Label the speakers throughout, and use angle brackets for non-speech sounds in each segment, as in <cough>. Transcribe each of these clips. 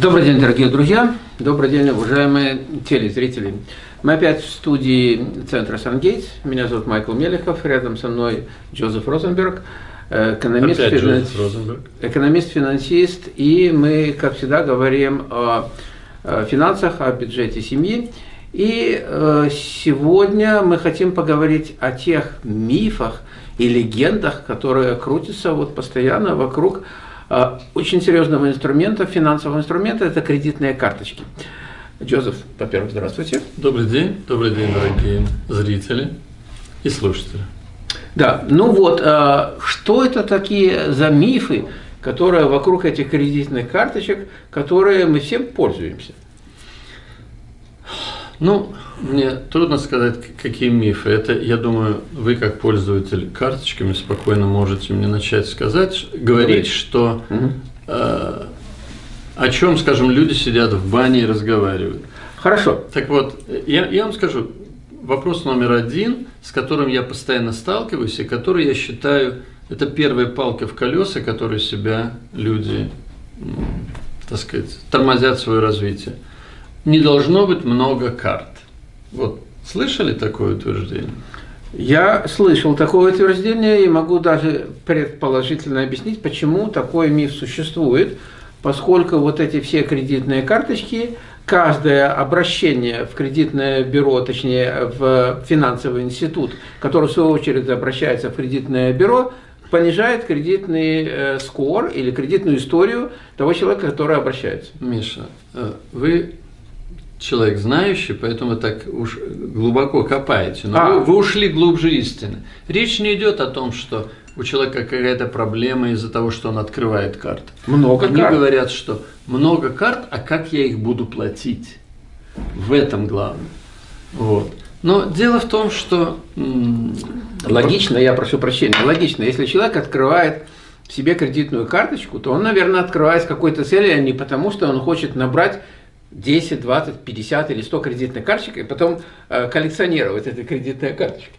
Speaker 1: Добрый день, дорогие друзья! Добрый день, уважаемые телезрители! Мы опять в студии центра Сангейтс. Меня зовут Майкл Мелехов, рядом со мной Джозеф Розенберг, экономист, финанс... экономист финансист, и мы, как всегда, говорим о финансах, о бюджете семьи. И э, сегодня мы хотим поговорить о тех мифах и легендах, которые крутятся вот постоянно вокруг очень серьезного инструмента, финансового инструмента – это кредитные карточки. Джозеф, во-первых, здравствуйте.
Speaker 2: Добрый день, добрый день, дорогие зрители и слушатели.
Speaker 1: Да, ну вот, а, что это такие за мифы, которые вокруг этих кредитных карточек, которые мы всем пользуемся?
Speaker 2: Ну, мне трудно сказать, какие мифы. Это, я думаю, вы как пользователь карточками спокойно можете мне начать сказать, говорить, что угу. э, о чем, скажем, люди сидят в бане и разговаривают.
Speaker 1: Хорошо.
Speaker 2: Так вот, я, я вам скажу, вопрос номер один, с которым я постоянно сталкиваюсь, и который я считаю, это первая палка в колеса, которой себя люди, так сказать, тормозят свое развитие – не должно быть много карт. Вот слышали такое утверждение?
Speaker 1: Я слышал такое утверждение и могу даже предположительно объяснить, почему такой миф существует, поскольку вот эти все кредитные карточки, каждое обращение в кредитное бюро, точнее в финансовый институт, который в свою очередь обращается в кредитное бюро, понижает кредитный э, скор или кредитную историю того человека, который обращается.
Speaker 2: Миша, э, вы человек знающий, поэтому так уж глубоко копаете. Но а. вы, вы ушли глубже истины. Речь не идет о том, что у человека какая-то проблема из-за того, что он открывает карты.
Speaker 1: Много
Speaker 2: Они карт. говорят, что много карт, а как я их буду платить? В этом главное. Вот. Но дело в том, что...
Speaker 1: Логично, я прошу прощения, логично, если человек открывает себе кредитную карточку, то он, наверное, открывает с какой-то целью, а не потому, что он хочет набрать 10, 20, 50 или 100 кредитных карточек, и потом э, коллекционировать эти кредитные карточки.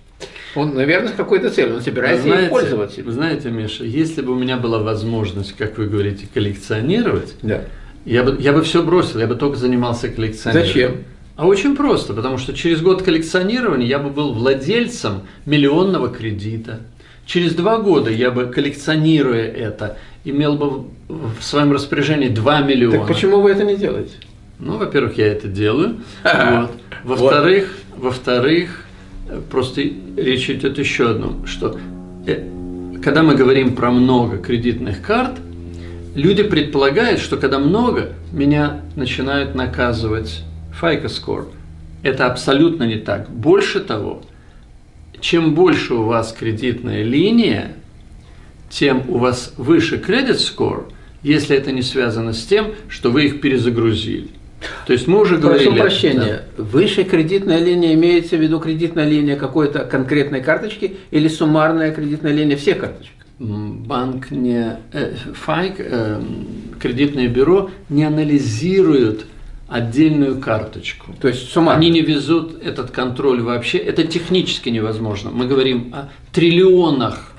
Speaker 1: Он, наверное, с какой-то целью, он собирается знаете, ей пользоваться.
Speaker 2: Вы знаете, Миша, если бы у меня была возможность, как вы говорите, коллекционировать,
Speaker 1: да.
Speaker 2: я, бы, я бы все бросил, я бы только занимался коллекционированием.
Speaker 1: Зачем?
Speaker 2: А очень просто, потому что через год коллекционирования я бы был владельцем миллионного кредита. Через два года я бы, коллекционируя это, имел бы в своем распоряжении 2 миллиона.
Speaker 1: Так почему вы это не делаете?
Speaker 2: Ну, во-первых, я это делаю. Вот. <laughs> Во-вторых, во-вторых, просто речь идет еще одном, что э, когда мы говорим про много кредитных карт, люди предполагают, что когда много, меня начинают наказывать FICO score. Это абсолютно не так. Больше того, чем больше у вас кредитная линия, тем у вас выше кредит score, если это не связано с тем, что вы их перезагрузили. То есть мы уже говорили...
Speaker 1: Прошу прощения, да. высшая кредитная линия имеется в виду кредитная линия какой-то конкретной карточки или суммарная кредитная линия всех карточек?
Speaker 2: Банк не... Э, ФАЙК, э, кредитное бюро не анализируют отдельную карточку.
Speaker 1: То есть суммарно?
Speaker 2: Они не везут этот контроль вообще. Это технически невозможно. Мы говорим о триллионах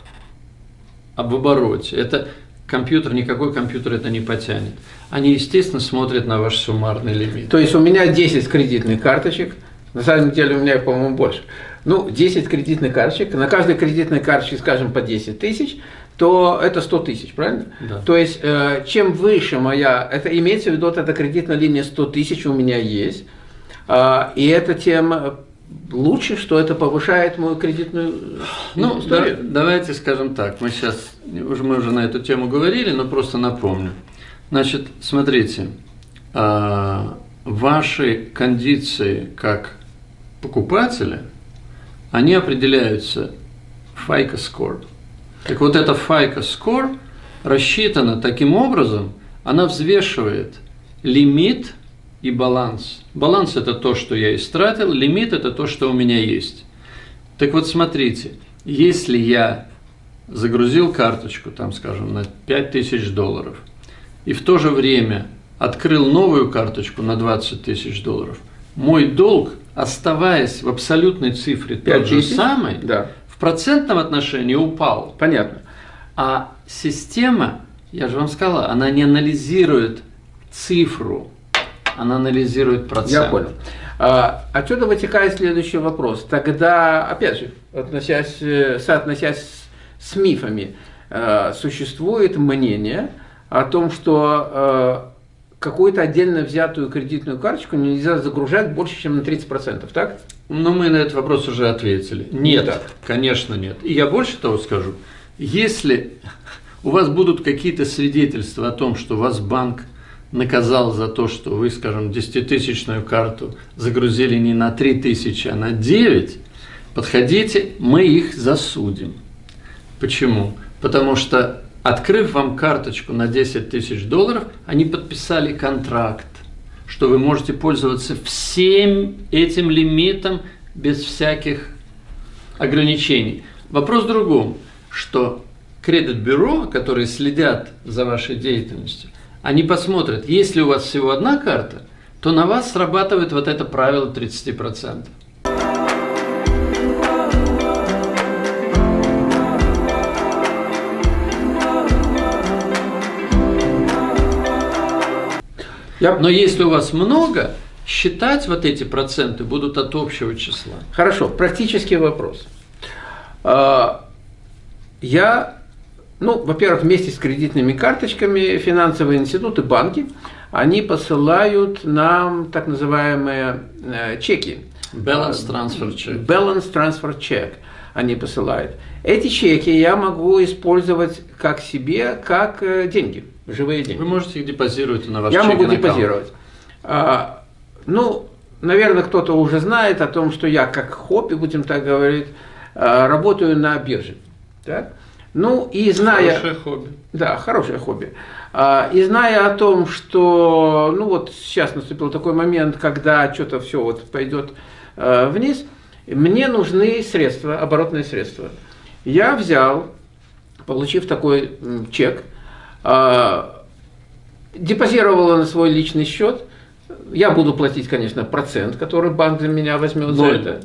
Speaker 2: об обороте. Это компьютер, никакой компьютер это не потянет. Они, естественно, смотрят на ваш суммарный лимит.
Speaker 1: То есть у меня 10 кредитных карточек, на самом деле у меня, по-моему, больше. Ну, 10 кредитных карточек, на каждой кредитной карточке, скажем, по 10 тысяч, то это 100 тысяч, правильно?
Speaker 2: Да.
Speaker 1: То есть, э, чем выше моя, это имеется в виду, эта кредитная линия 100 тысяч у меня есть, э, и это тем лучше, что это повышает мою кредитную
Speaker 2: ну, историю? Да, давайте скажем так, мы сейчас, уже, мы уже на эту тему говорили, но просто напомню. Значит, смотрите, а, ваши кондиции как покупателя, они определяются FICO score. Так вот, эта FICO score рассчитана таким образом, она взвешивает лимит и баланс. Баланс – это то, что я истратил, лимит – это то, что у меня есть. Так вот, смотрите, если я загрузил карточку, там, скажем, на 5000 долларов, и в то же время открыл новую карточку на 20 тысяч долларов, мой долг, оставаясь в абсолютной цифре тот же самый,
Speaker 1: да.
Speaker 2: в процентном отношении упал.
Speaker 1: Понятно.
Speaker 2: А система, я же вам сказала, она не анализирует цифру, она анализирует процент.
Speaker 1: Я понял. А, отсюда вытекает следующий вопрос. Тогда, опять же, относясь, э, соотносясь с, мифами, э, существует мнение о том, что э, какую-то отдельно взятую кредитную карточку нельзя загружать больше, чем на 30%, так?
Speaker 2: Ну, мы на этот вопрос уже ответили. Нет, так. конечно нет. И я больше того скажу. Если у вас будут какие-то свидетельства о том, что вас банк наказал за то, что вы, скажем, 10-тысячную карту загрузили не на 3 тысячи, а на 9, подходите, мы их засудим. Почему? Потому что, открыв вам карточку на 10 тысяч долларов, они подписали контракт, что вы можете пользоваться всем этим лимитом без всяких ограничений. Вопрос в другом, что кредит-бюро, которые следят за вашей деятельностью, они посмотрят, если у вас всего одна карта, то на вас срабатывает вот это правило 30%. Но если у вас много, считать вот эти проценты будут от общего числа.
Speaker 1: Хорошо, практический вопрос. А, я ну, во-первых, вместе с кредитными карточками финансовые институты, банки, они посылают нам так называемые э, чеки.
Speaker 2: Balance Transfer Check.
Speaker 1: Balance Transfer Check они посылают. Эти чеки я могу использовать как себе, как э, деньги, живые деньги.
Speaker 2: Вы можете их депозировать на ваш
Speaker 1: Я могу депозировать. А, ну, наверное, кто-то уже знает о том, что я как хобби, будем так говорить, а, работаю на бирже. Так? Ну и зная...
Speaker 2: Хорошее хобби.
Speaker 1: Да, хорошее хобби. А, и зная о том, что, ну вот сейчас наступил такой момент, когда что-то все вот пойдет а, вниз, мне нужны средства, оборотные средства. Я взял, получив такой чек, а, депозировал на свой личный счет, я буду платить, конечно, процент, который банк за меня возьмет за это.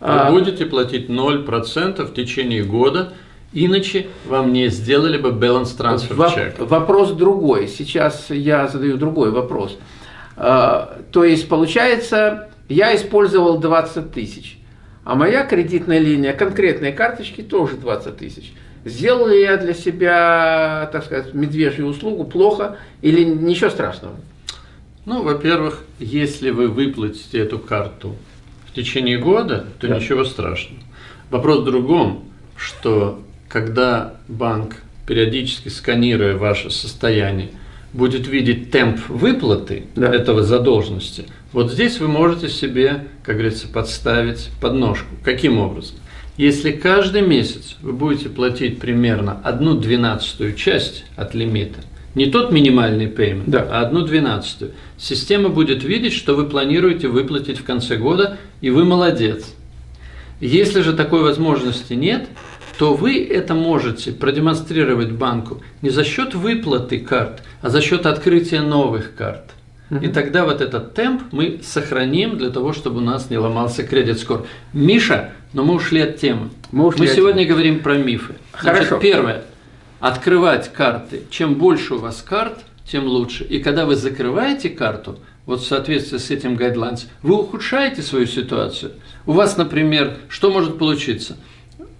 Speaker 2: Вы будете платить 0% в течение года, Иначе вам не сделали бы balance transfer check.
Speaker 1: Вопрос другой. Сейчас я задаю другой вопрос. А, то есть, получается, я использовал 20 тысяч, а моя кредитная линия конкретной карточки тоже 20 тысяч. Сделал ли я для себя, так сказать, медвежью услугу плохо или ничего страшного?
Speaker 2: Ну, во-первых, если вы выплатите эту карту в течение года, то да. ничего страшного. Вопрос в другом, что когда банк, периодически сканируя ваше состояние, будет видеть темп выплаты да. этого задолженности, вот здесь вы можете себе, как говорится, подставить подножку. Каким образом? Если каждый месяц вы будете платить примерно одну двенадцатую часть от лимита, не тот минимальный payment, да. а одну двенадцатую, система будет видеть, что вы планируете выплатить в конце года, и вы молодец. Если же такой возможности нет, то вы это можете продемонстрировать банку не за счет выплаты карт, а за счет открытия новых карт. И тогда вот этот темп мы сохраним для того, чтобы у нас не ломался кредит скор. Миша, но мы ушли от темы. Мы, ушли мы сегодня темы. говорим про мифы. Хорошо. Значит, первое. Открывать карты. Чем больше у вас карт, тем лучше. И когда вы закрываете карту, вот в соответствии с этим гайдлайнс, вы ухудшаете свою ситуацию. У вас, например, что может получиться?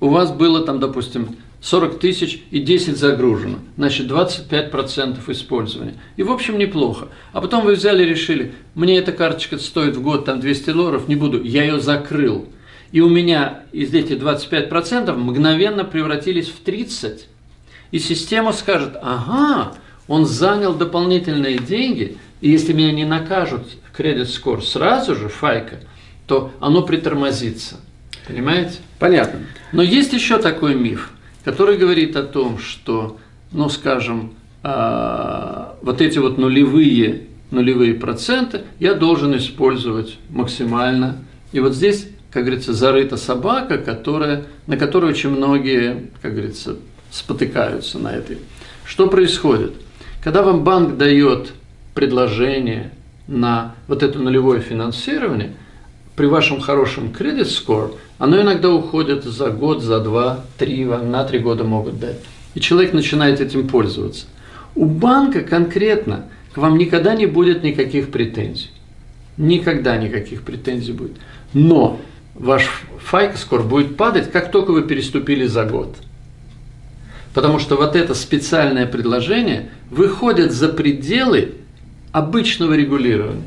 Speaker 2: У вас было там, допустим, 40 тысяч и 10 загружено, значит 25% использования. И в общем неплохо. А потом вы взяли и решили, мне эта карточка стоит в год там 200 долларов, не буду, я ее закрыл. И у меня из этих 25% мгновенно превратились в 30. И система скажет, ага, он занял дополнительные деньги, и если меня не накажут кредит скор сразу же, файка, то оно притормозится. Понимаете?
Speaker 1: Понятно.
Speaker 2: Но есть еще такой миф, который говорит о том, что, ну, скажем, э, вот эти вот нулевые, нулевые проценты я должен использовать максимально. И вот здесь, как говорится, зарыта собака, которая, на которой очень многие, как говорится, спотыкаются на этой. Что происходит? Когда вам банк дает предложение на вот это нулевое финансирование, при вашем хорошем кредит score – оно иногда уходит за год, за два, три, на три года могут дать. И человек начинает этим пользоваться. У банка конкретно к вам никогда не будет никаких претензий. Никогда никаких претензий будет. Но ваш FICO-скор будет падать, как только вы переступили за год. Потому что вот это специальное предложение выходит за пределы обычного регулирования.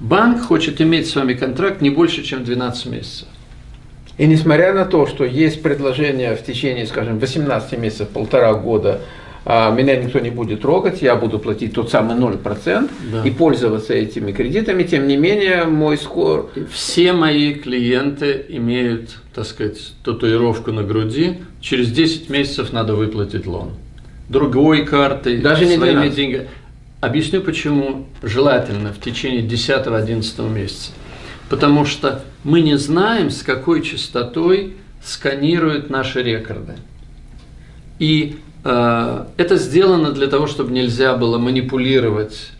Speaker 2: Банк хочет иметь с вами контракт не больше, чем 12 месяцев.
Speaker 1: И несмотря на то, что есть предложение в течение, скажем, 18 месяцев, полтора года, а, меня никто не будет трогать, я буду платить тот самый 0% да. и пользоваться этими кредитами, тем не менее мой скор...
Speaker 2: Все мои клиенты имеют, так сказать, татуировку на груди, через 10 месяцев надо выплатить лон. Другой картой,
Speaker 1: Даже не своими деньгами.
Speaker 2: Объясню почему желательно в течение 10-11 месяца. Потому что мы не знаем, с какой частотой сканируют наши рекорды. И э, это сделано для того, чтобы нельзя было манипулировать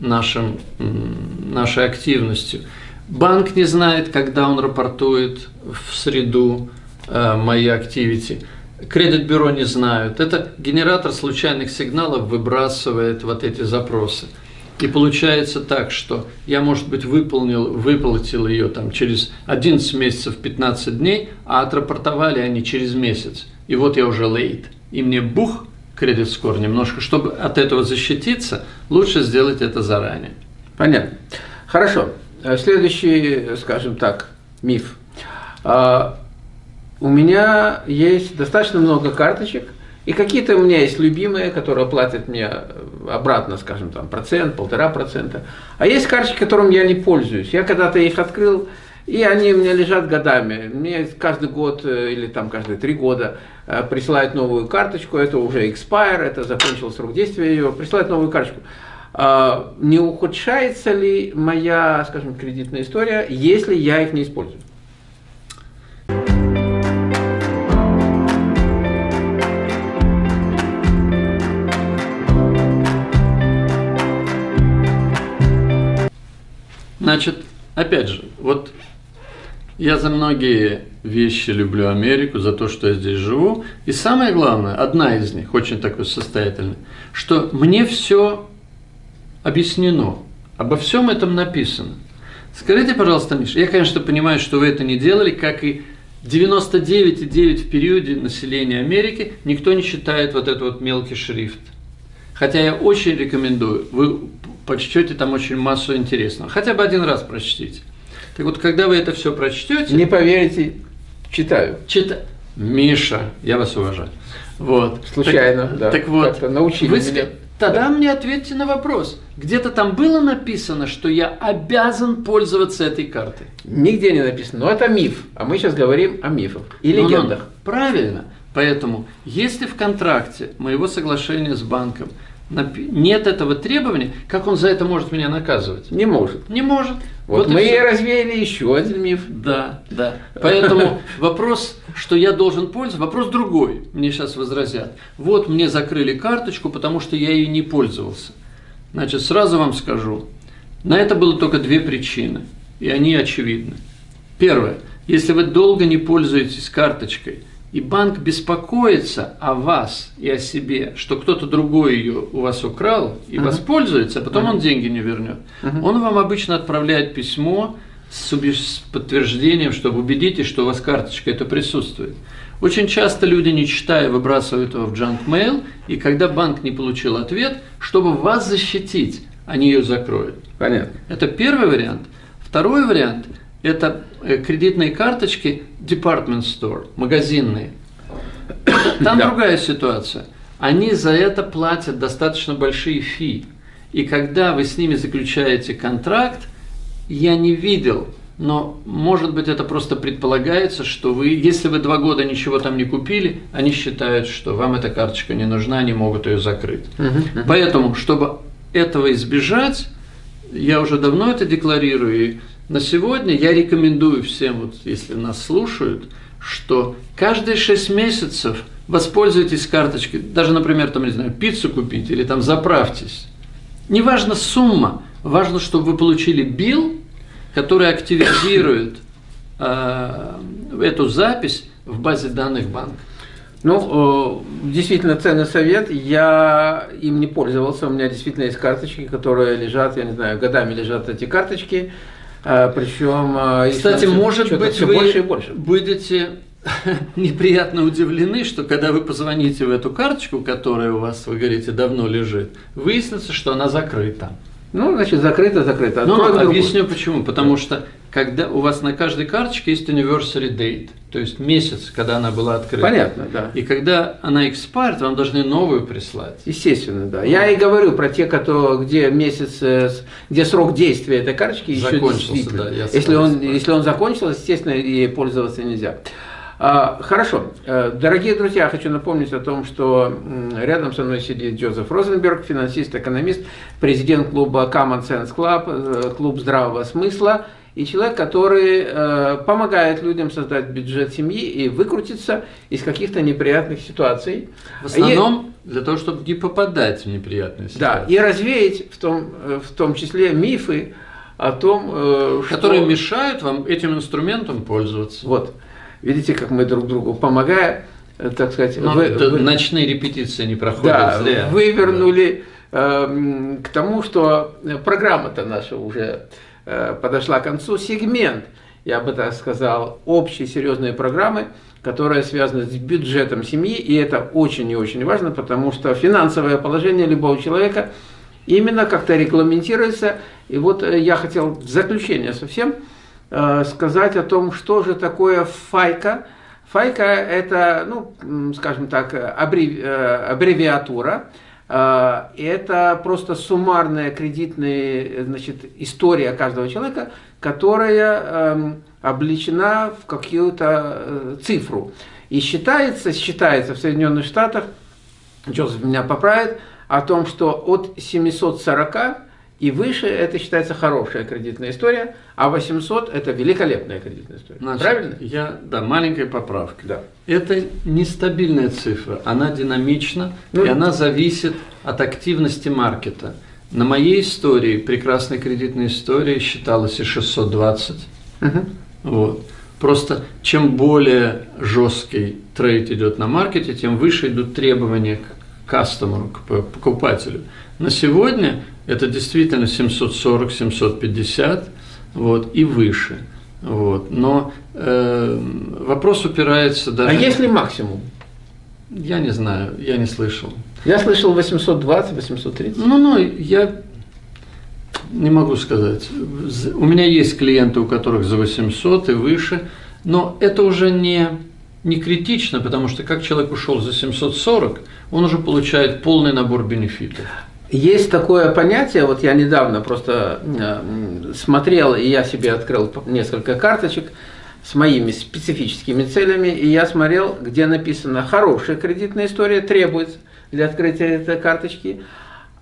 Speaker 2: нашим, нашей активностью. Банк не знает, когда он рапортует в среду э, мои активити. Кредит-бюро не знают. Это генератор случайных сигналов выбрасывает вот эти запросы. И получается так, что я, может быть, выполнил, выплатил ее там через 11 месяцев 15 дней, а отрапортовали они через месяц. И вот я уже лейт. И мне бух, кредит скор немножко, чтобы от этого защититься, лучше сделать это заранее.
Speaker 1: Понятно. Хорошо. Следующий, скажем так, миф. А, у меня есть достаточно много карточек – и какие-то у меня есть любимые, которые платят мне обратно, скажем, там, процент, полтора процента. А есть карточки, которым я не пользуюсь. Я когда-то их открыл, и они у меня лежат годами. Мне каждый год э, или там каждые три года э, присылают новую карточку. Это уже expire, это закончил срок действия ее. Присылают новую карточку. А, не ухудшается ли моя, скажем, кредитная история, если я их не использую?
Speaker 2: Значит, опять же, вот я за многие вещи люблю Америку, за то, что я здесь живу. И самое главное, одна из них, очень такой состоятельный, что мне все объяснено, обо всем этом написано. Скажите, пожалуйста, Миша, я, конечно, понимаю, что вы это не делали, как и 99,9 в периоде населения Америки, никто не читает вот этот вот мелкий шрифт. Хотя я очень рекомендую, вы почтете там очень массу интересного. Хотя бы один раз прочтите. Так вот, когда вы это все прочтете...
Speaker 1: Не поверите, читаю.
Speaker 2: Чита... Миша, я вас уважаю. Вот.
Speaker 1: Случайно,
Speaker 2: так,
Speaker 1: да.
Speaker 2: Так вот,
Speaker 1: научили
Speaker 2: вы меня. Тогда мне ответьте на вопрос. Где-то там было написано, что я обязан пользоваться этой картой?
Speaker 1: Нигде не написано. Но это миф. А мы сейчас говорим о мифах и ну, легендах. Ну,
Speaker 2: правильно. Поэтому, если в контракте моего соглашения с банком нет этого требования, как он за это может меня наказывать?
Speaker 1: Не может.
Speaker 2: Не может.
Speaker 1: Вот, вот мы и развеяли еще один миф.
Speaker 2: Да, да. Поэтому <laughs> вопрос, что я должен пользоваться, вопрос другой. Мне сейчас возразят. Вот мне закрыли карточку, потому что я ей не пользовался. Значит, сразу вам скажу, на это было только две причины, и они очевидны. Первое. Если вы долго не пользуетесь карточкой – и банк беспокоится о вас и о себе, что кто-то другой ее у вас украл и uh-huh. воспользуется, а потом uh-huh. он деньги не вернет. Uh-huh. Он вам обычно отправляет письмо с, с подтверждением, чтобы убедитесь, что у вас карточка это присутствует. Очень часто люди, не читая, выбрасывают его в junk mail, и когда банк не получил ответ, чтобы вас защитить, они ее закроют.
Speaker 1: Понятно.
Speaker 2: Это первый вариант. Второй вариант – это э, кредитные карточки department store, магазинные. Там да. другая ситуация. Они за это платят достаточно большие фи. И когда вы с ними заключаете контракт, я не видел, но может быть это просто предполагается, что вы, если вы два года ничего там не купили, они считают, что вам эта карточка не нужна, они могут ее закрыть. Uh -huh. Поэтому, чтобы этого избежать, я уже давно это декларирую, и на сегодня я рекомендую всем, вот, если нас слушают, что каждые 6 месяцев воспользуйтесь карточкой, даже, например, там, не знаю, пиццу купить или там заправьтесь. Неважно сумма, важно, чтобы вы получили билл, который активизирует э, эту запись в базе данных банка.
Speaker 1: Ну, действительно ценный совет. Я им не пользовался. У меня действительно есть карточки, которые лежат, я не знаю, годами лежат эти карточки. Причем,
Speaker 2: кстати, может быть, вы больше и больше. будете <laughs> неприятно удивлены, что когда вы позвоните в эту карточку, которая у вас, вы говорите, давно лежит, выяснится, что она закрыта.
Speaker 1: Ну, значит, закрыто, закрыто.
Speaker 2: Ну, объясню почему. Потому что когда у вас на каждой карточке есть anniversary date, то есть месяц, когда она была открыта.
Speaker 1: Понятно, да.
Speaker 2: И когда она expired, вам должны новую прислать.
Speaker 1: Естественно, да. Я и говорю про те, которые, где месяц, э, где срок действия этой карточки еще
Speaker 2: Закончился, да.
Speaker 1: если, он, если он закончился, естественно, ей пользоваться нельзя. А, хорошо. Э, дорогие друзья, хочу напомнить о том, что рядом со мной сидит Джозеф Розенберг, финансист, экономист, президент клуба Common Sense Club, э, клуб здравого смысла, и человек, который э, помогает людям создать бюджет семьи и выкрутиться из каких-то неприятных ситуаций.
Speaker 2: В основном и, для того, чтобы не попадать в неприятные
Speaker 1: ситуации. Да, и развеять в том, в том числе мифы о том,
Speaker 2: что... Которые мешают вам этим инструментом пользоваться.
Speaker 1: Вот. Видите, как мы друг другу помогая, э, так сказать,
Speaker 2: Но вы, вы, ночные репетиции не проходят да, зря.
Speaker 1: Вывернули да. э, к тому, что программа-то наша уже э, подошла к концу. Сегмент, я бы так сказал, общей серьезной программы, которая связана с бюджетом семьи, и это очень и очень важно, потому что финансовое положение любого человека именно как-то регламентируется. И вот э, я хотел в заключение совсем Э, сказать о том, что же такое файка. Файка – это, ну, скажем так, аббреви, э, аббревиатура. Э, это просто суммарная кредитная значит, история каждого человека, которая эм, обличена в какую-то цифру. И считается, считается в Соединенных Штатах, Джозеф меня поправит, о том, что от 740 и выше это считается хорошая кредитная история, а 800 это великолепная кредитная история.
Speaker 2: Значит, Правильно? Я, да, маленькая поправка. Да. Это нестабильная цифра, она динамична, ну, и она зависит от активности маркета. На моей истории, прекрасной кредитной истории, считалось и 620. Угу. Вот. Просто чем более жесткий трейд идет на маркете, тем выше идут требования к кастомеру, к покупателю. На сегодня это действительно 740-750 вот, и выше. Вот. Но э, вопрос упирается даже...
Speaker 1: А есть ли максимум?
Speaker 2: Я не знаю, я не слышал.
Speaker 1: Я слышал 820, 830.
Speaker 2: Ну, ну, я не могу сказать. У меня есть клиенты, у которых за 800 и выше, но это уже не, не критично, потому что как человек ушел за 740, он уже получает полный набор бенефитов.
Speaker 1: Есть такое понятие, вот я недавно просто э, смотрел, и я себе открыл несколько карточек с моими специфическими целями, и я смотрел, где написано «хорошая кредитная история требуется для открытия этой карточки»,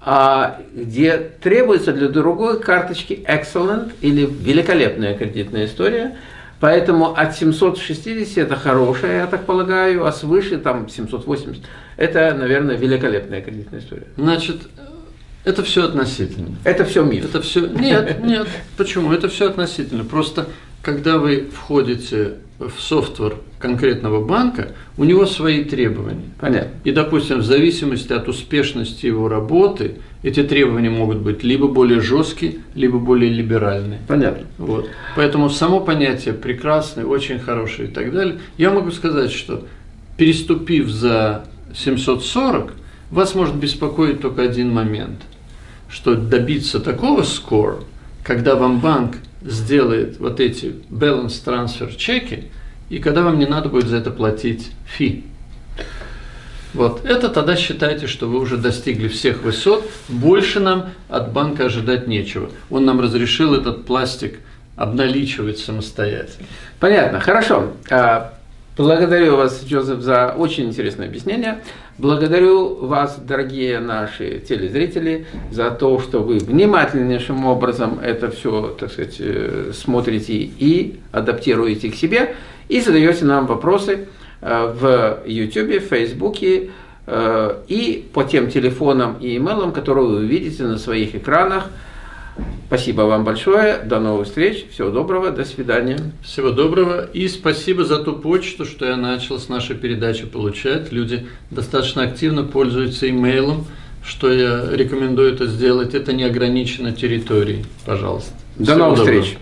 Speaker 1: а где требуется для другой карточки excellent или великолепная кредитная история. Поэтому от 760 это хорошая, я так полагаю, а свыше там 780 это, наверное, великолепная кредитная история.
Speaker 2: Значит, это все относительно.
Speaker 1: Это все миф.
Speaker 2: Это все. Нет, нет. Почему? Это все относительно. Просто когда вы входите в софтвер конкретного банка, у него свои требования.
Speaker 1: Понятно.
Speaker 2: И, допустим, в зависимости от успешности его работы, эти требования могут быть либо более жесткие, либо более либеральные.
Speaker 1: Понятно.
Speaker 2: Вот. Поэтому само понятие прекрасное, очень хорошее и так далее. Я могу сказать, что переступив за 740, вас может беспокоить только один момент, что добиться такого скор, когда вам банк сделает вот эти balance transfer чеки, и когда вам не надо будет за это платить фи. Вот это тогда считайте, что вы уже достигли всех высот, больше нам от банка ожидать нечего. Он нам разрешил этот пластик обналичивать самостоятельно.
Speaker 1: Понятно, хорошо. А, благодарю вас, Джозеф, за очень интересное объяснение. Благодарю вас, дорогие наши телезрители, за то, что вы внимательнейшим образом это все, так сказать, э, смотрите и адаптируете к себе, и задаете нам вопросы э, в YouTube, в Facebook э, и по тем телефонам и имейлам, которые вы увидите на своих экранах. Спасибо вам большое. До новых встреч. Всего доброго. До свидания.
Speaker 2: Всего доброго. И спасибо за ту почту, что я начал с нашей передачи получать. Люди достаточно активно пользуются имейлом, что я рекомендую это сделать. Это не ограничено территорией. Пожалуйста.
Speaker 1: До Всего новых доброго. встреч.